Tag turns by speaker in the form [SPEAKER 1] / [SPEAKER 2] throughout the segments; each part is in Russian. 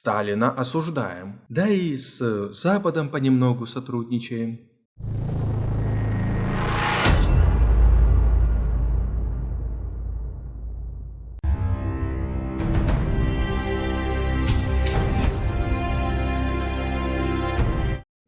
[SPEAKER 1] Сталина осуждаем. Да и с Западом понемногу сотрудничаем.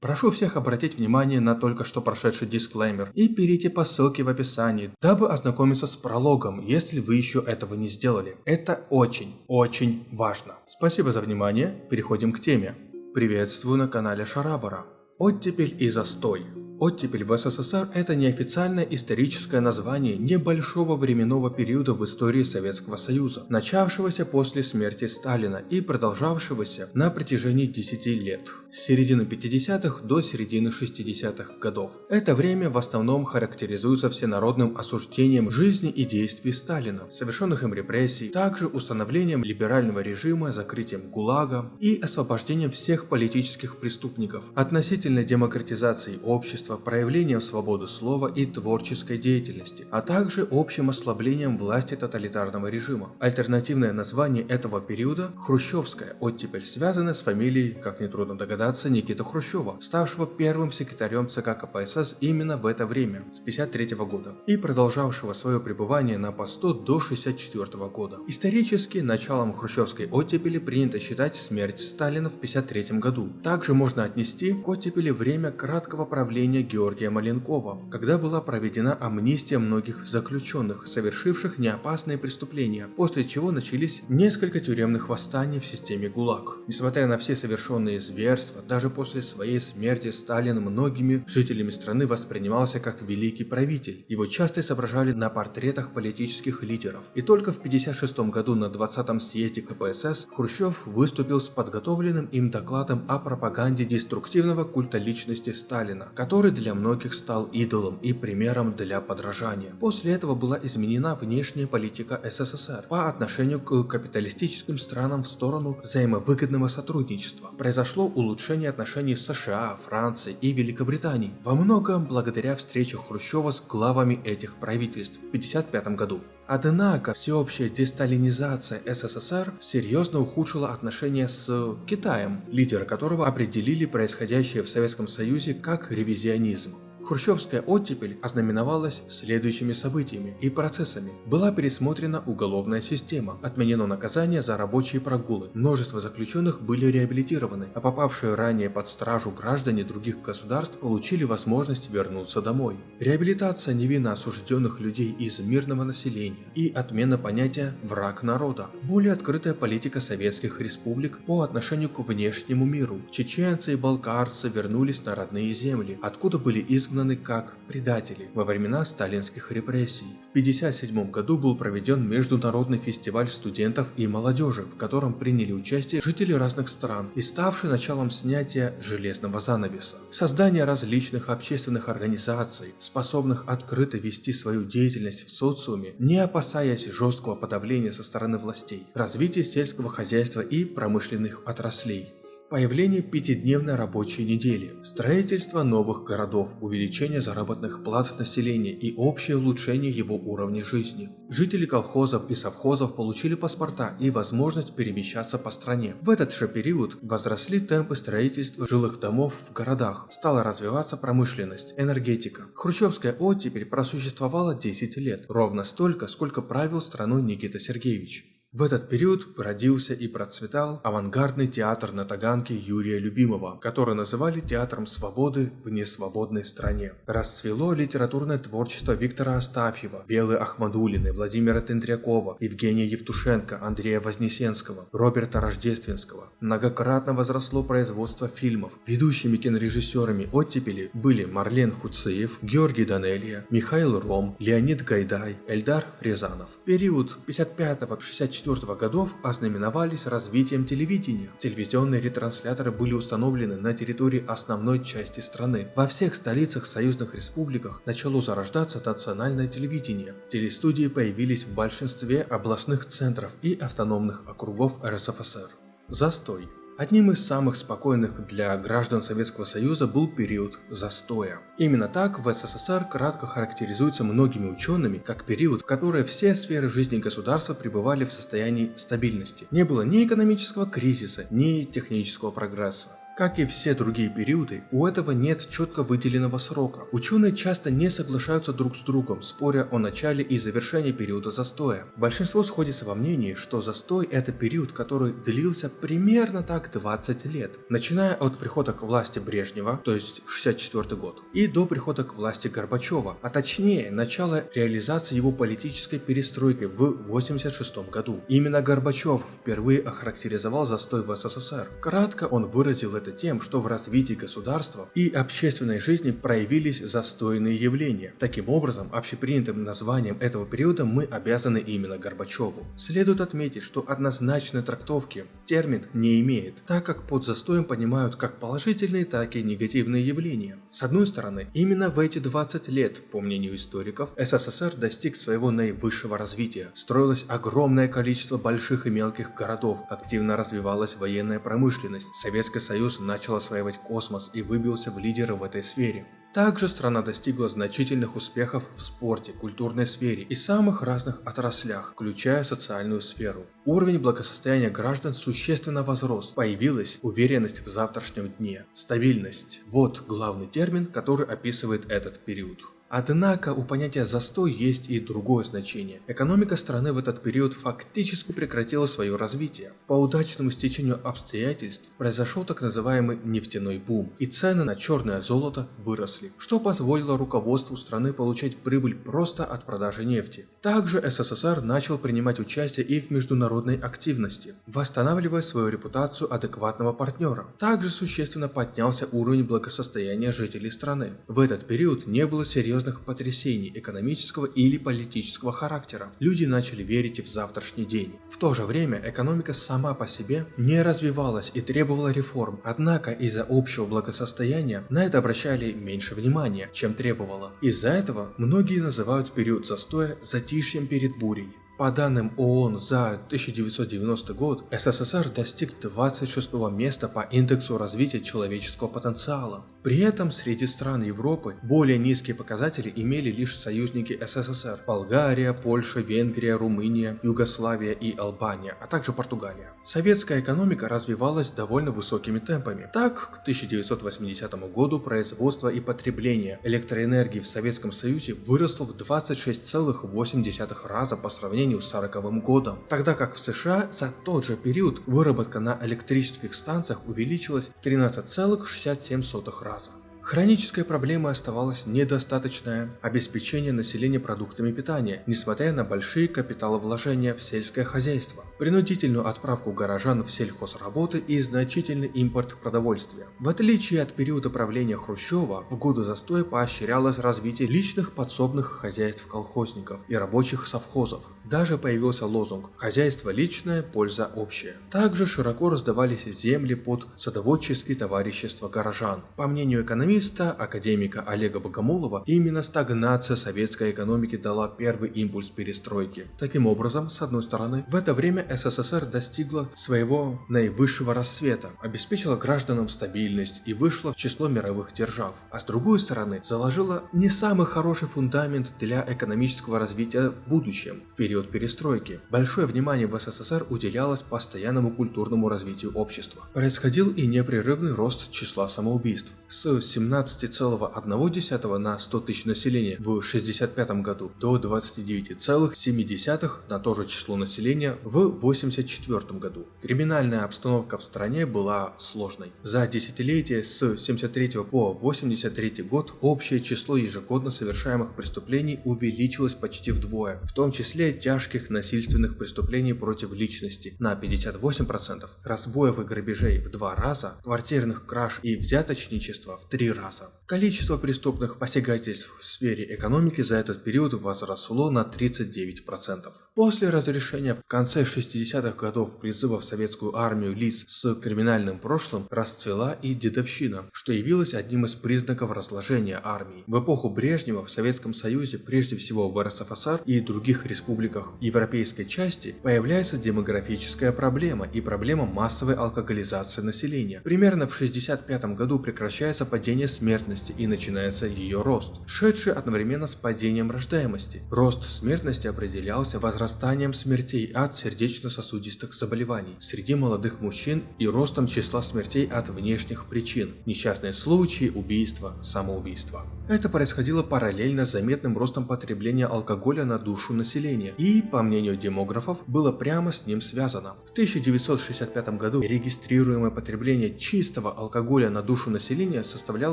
[SPEAKER 1] Прошу всех обратить внимание на только что прошедший дисклеймер и перейти по ссылке в описании, дабы ознакомиться с прологом, если вы еще этого не сделали. Это очень, очень важно. Спасибо за внимание, переходим к теме. Приветствую на канале Шарабара. Оттепель и застой. Оттепель в СССР – это неофициальное историческое название небольшого временного периода в истории Советского Союза, начавшегося после смерти Сталина и продолжавшегося на протяжении 10 лет, с середины 50-х до середины 60-х годов. Это время в основном характеризуется всенародным осуждением жизни и действий Сталина, совершенных им репрессий, также установлением либерального режима, закрытием ГУЛАГа и освобождением всех политических преступников, относительной демократизацией общества, общества проявлением свободы слова и творческой деятельности, а также общим ослаблением власти тоталитарного режима. Альтернативное название этого периода – Хрущевская, оттепель связана с фамилией, как нетрудно догадаться, Никита Хрущева, ставшего первым секретарем ЦК КПСС именно в это время, с 1953 года, и продолжавшего свое пребывание на посту до 1964 года. Исторически, началом хрущевской оттепели принято считать смерть Сталина в 1953 году. Также можно отнести к оттепели время краткого правления имени Георгия Маленкова, когда была проведена амнистия многих заключенных, совершивших неопасные преступления, после чего начались несколько тюремных восстаний в системе ГУЛАГ. Несмотря на все совершенные зверства, даже после своей смерти Сталин многими жителями страны воспринимался как великий правитель. Его часто изображали на портретах политических лидеров. И только в 1956 году на 20-м съезде КПСС Хрущев выступил с подготовленным им докладом о пропаганде деструктивного культа личности Сталина, который который для многих стал идолом и примером для подражания. После этого была изменена внешняя политика СССР по отношению к капиталистическим странам в сторону взаимовыгодного сотрудничества. Произошло улучшение отношений с США, Францией и Великобританией, во многом благодаря встрече Хрущева с главами этих правительств в 1955 году. Однако всеобщая десталинизация СССР серьезно ухудшила отношения с Китаем, лидеры которого определили происходящее в Советском Союзе как ревизионизм. Хрущевская оттепель ознаменовалась следующими событиями и процессами. Была пересмотрена уголовная система, отменено наказание за рабочие прогулы, множество заключенных были реабилитированы, а попавшие ранее под стражу граждане других государств получили возможность вернуться домой. Реабилитация невинно осужденных людей из мирного населения и отмена понятия «враг народа». Более открытая политика советских республик по отношению к внешнему миру. Чеченцы и балкарцы вернулись на родные земли, откуда были изгнаны изгнаны как предатели во времена сталинских репрессий. В 1957 году был проведен Международный фестиваль студентов и молодежи, в котором приняли участие жители разных стран и ставший началом снятия железного занавеса. Создание различных общественных организаций, способных открыто вести свою деятельность в социуме, не опасаясь жесткого подавления со стороны властей, развитие сельского хозяйства и промышленных отраслей. Появление пятидневной рабочей недели, строительство новых городов, увеличение заработных плат населения и общее улучшение его уровня жизни. Жители колхозов и совхозов получили паспорта и возможность перемещаться по стране. В этот же период возросли темпы строительства жилых домов в городах, стала развиваться промышленность, энергетика. Хрущевская оттепель просуществовала 10 лет, ровно столько, сколько правил страной Никита Сергеевич. В этот период родился и процветал авангардный театр на Таганке Юрия Любимого, который называли театром свободы в несвободной стране. Расцвело литературное творчество Виктора Астафьева, Белы Ахмадулины, Владимира Тендрякова, Евгения Евтушенко, Андрея Вознесенского, Роберта Рождественского. Многократно возросло производство фильмов. Ведущими кинорежиссерами оттепели были Марлен Хуциев, Георгий Данелия, Михаил Ром, Леонид Гайдай, Эльдар Рязанов. Период 55-64 1994 годов ознаменовались развитием телевидения. Телевизионные ретрансляторы были установлены на территории основной части страны. Во всех столицах союзных республиках начало зарождаться национальное телевидение. Телестудии появились в большинстве областных центров и автономных округов РСФСР. Застой. Одним из самых спокойных для граждан Советского Союза был период застоя. Именно так в СССР кратко характеризуется многими учеными как период, в который все сферы жизни государства пребывали в состоянии стабильности. Не было ни экономического кризиса, ни технического прогресса. Как и все другие периоды, у этого нет четко выделенного срока. Ученые часто не соглашаются друг с другом, споря о начале и завершении периода застоя. Большинство сходится во мнении, что застой это период, который длился примерно так 20 лет, начиная от прихода к власти Брежнева, то есть 64 год, и до прихода к власти Горбачева, а точнее начала реализации его политической перестройки в 86 году. Именно Горбачев впервые охарактеризовал застой в СССР. Кратко он выразил это тем, что в развитии государства и общественной жизни проявились застойные явления. Таким образом, общепринятым названием этого периода мы обязаны именно Горбачеву. Следует отметить, что однозначной трактовки термин не имеет, так как под застоем понимают как положительные, так и негативные явления. С одной стороны, именно в эти 20 лет, по мнению историков, СССР достиг своего наивысшего развития. Строилось огромное количество больших и мелких городов, активно развивалась военная промышленность, Советский Союз Союз начал осваивать космос и выбился в лидеры в этой сфере. Также страна достигла значительных успехов в спорте, культурной сфере и самых разных отраслях, включая социальную сферу. Уровень благосостояния граждан существенно возрос, появилась уверенность в завтрашнем дне, стабильность. Вот главный термин, который описывает этот период. Однако у понятия «застой» есть и другое значение. Экономика страны в этот период фактически прекратила свое развитие. По удачному стечению обстоятельств произошел так называемый нефтяной бум, и цены на черное золото выросли, что позволило руководству страны получать прибыль просто от продажи нефти. Также СССР начал принимать участие и в международной активности, восстанавливая свою репутацию адекватного партнера. Также существенно поднялся уровень благосостояния жителей страны. В этот период не было серьезных серьезных потрясений экономического или политического характера. Люди начали верить в завтрашний день. В то же время экономика сама по себе не развивалась и требовала реформ, однако из-за общего благосостояния на это обращали меньше внимания, чем требовало. Из-за этого многие называют период застоя затишьем перед бурей. По данным ООН за 1990 год, СССР достиг 26 места по индексу развития человеческого потенциала. При этом среди стран Европы более низкие показатели имели лишь союзники СССР – Болгария, Польша, Венгрия, Румыния, Югославия и Албания, а также Португалия. Советская экономика развивалась довольно высокими темпами. Так, к 1980 году производство и потребление электроэнергии в Советском Союзе выросло в 26,8 раза по сравнению с 40 годом, тогда как в США за тот же период выработка на электрических станциях увеличилась в 13,67 раза. próxima. Хронической проблемой оставалось недостаточное обеспечение населения продуктами питания, несмотря на большие капиталовложения в сельское хозяйство, принудительную отправку горожан в сельхозработы и значительный импорт продовольствия. В отличие от периода правления Хрущева, в годы застоя поощрялось развитие личных подсобных хозяйств колхозников и рабочих совхозов. Даже появился лозунг «Хозяйство личное, польза общая». Также широко раздавались земли под садоводческие товарищества горожан. По мнению экономистов, экономиста, академика Олега Богомолова, именно стагнация советской экономики дала первый импульс перестройки. Таким образом, с одной стороны, в это время СССР достигла своего наивысшего расцвета, обеспечила гражданам стабильность и вышла в число мировых держав, а с другой стороны, заложила не самый хороший фундамент для экономического развития в будущем, в период перестройки. Большое внимание в СССР уделялось постоянному культурному развитию общества. Происходил и непрерывный рост числа самоубийств. С 17,1 на 100 тысяч населения в 65 году до 29,7 на то же число населения в 84 году. Криминальная обстановка в стране была сложной. За десятилетие с 73 по 83 год общее число ежегодно совершаемых преступлений увеличилось почти вдвое, в том числе тяжких насильственных преступлений против личности на 58%, разбоев и грабежей в два раза, квартирных краж и взяточничества в три раза. Количество преступных посягательств в сфере экономики за этот период возросло на 39%. После разрешения в конце 60-х годов призыва в советскую армию лиц с криминальным прошлым расцвела и дедовщина, что явилось одним из признаков разложения армии. В эпоху Брежнева в Советском Союзе, прежде всего в РСФСР и других республиках европейской части, появляется демографическая проблема и проблема массовой алкоголизации населения. Примерно в 65 году прекращается падение смертности смертности и начинается ее рост, шедший одновременно с падением рождаемости. Рост смертности определялся возрастанием смертей от сердечно-сосудистых заболеваний среди молодых мужчин и ростом числа смертей от внешних причин, несчастные случаи, убийства, самоубийства. Это происходило параллельно с заметным ростом потребления алкоголя на душу населения и, по мнению демографов, было прямо с ним связано. В 1965 году регистрируемое потребление чистого алкоголя на душу населения составляло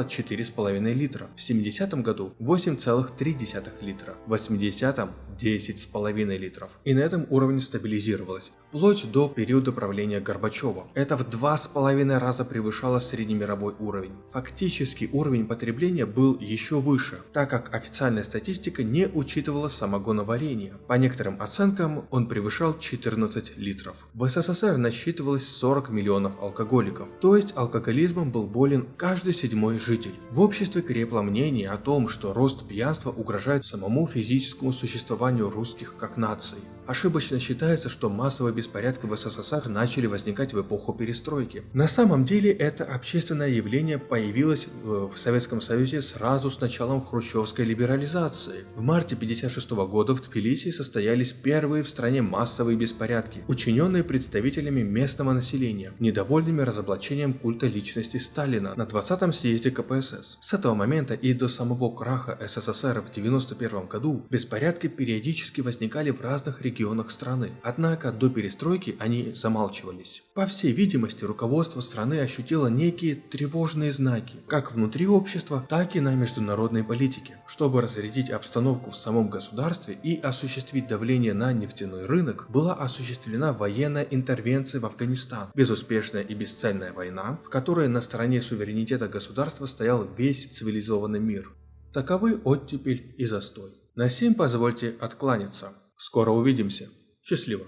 [SPEAKER 1] 4,5 литра, в 70 году 8,3 литра, в 80-м 10,5 литров. И на этом уровне стабилизировалось, вплоть до периода правления Горбачева. Это в 2,5 раза превышало среднемировой уровень. Фактически уровень потребления был еще выше, так как официальная статистика не учитывала самогоноварение. По некоторым оценкам он превышал 14 литров. В СССР насчитывалось 40 миллионов алкоголиков, то есть алкоголизмом был болен каждый седьмой житель. В обществе крепло мнение о том, что рост пьянства угрожает самому физическому существованию русских как нации. Ошибочно считается, что массовые беспорядки в СССР начали возникать в эпоху перестройки. На самом деле это общественное явление появилось в Советском Союзе сразу с началом хрущевской либерализации. В марте 1956 года в Тбилиси состоялись первые в стране массовые беспорядки, учиненные представителями местного населения, недовольными разоблачением культа личности Сталина на 20-м съезде КПСС. С этого момента и до самого краха СССР в 1991 году беспорядки периодически возникали в разных регионах страны. Однако до перестройки они замалчивались. По всей видимости, руководство страны ощутило некие тревожные знаки, как внутри общества, так и на международной политике. Чтобы разрядить обстановку в самом государстве и осуществить давление на нефтяной рынок, была осуществлена военная интервенция в Афганистан, безуспешная и бесцельная война, в которой на стороне суверенитета государства стоял весь цивилизованный мир. Таковы оттепель и застой. На сим позвольте откланяться. Скоро увидимся. Счастливо.